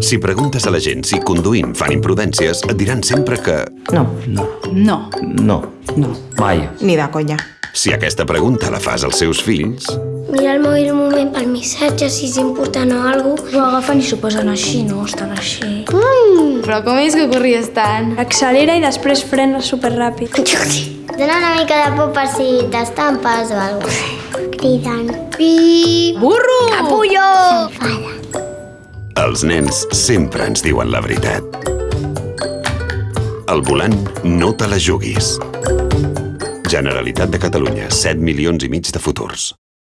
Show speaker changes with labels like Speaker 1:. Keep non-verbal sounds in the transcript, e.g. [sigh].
Speaker 1: Si preguntes a la gent si conduint fan imprudències, et diran sempre que...
Speaker 2: No,
Speaker 3: No.
Speaker 4: No.
Speaker 2: no,
Speaker 4: No.
Speaker 2: mai.
Speaker 3: Ni de conya.
Speaker 1: Si aquesta pregunta la fas als seus fills,
Speaker 5: Mira el mòbil un moment pel missatge, si és important o alguna cosa.
Speaker 6: Ho agafen i s'ho posen així, no? Estan així.
Speaker 7: Però com és que corries tant?
Speaker 6: Accelera i després frena superràpid. [laughs]
Speaker 5: Dóna una mica de por per si t'estampes o alguna cosa. Cridant. Pi...
Speaker 7: Burro!
Speaker 1: Els nens sempre ens diuen la veritat. Al volant, no te la juguis. Generalitat de Catalunya, 7 milions i mig de futurs.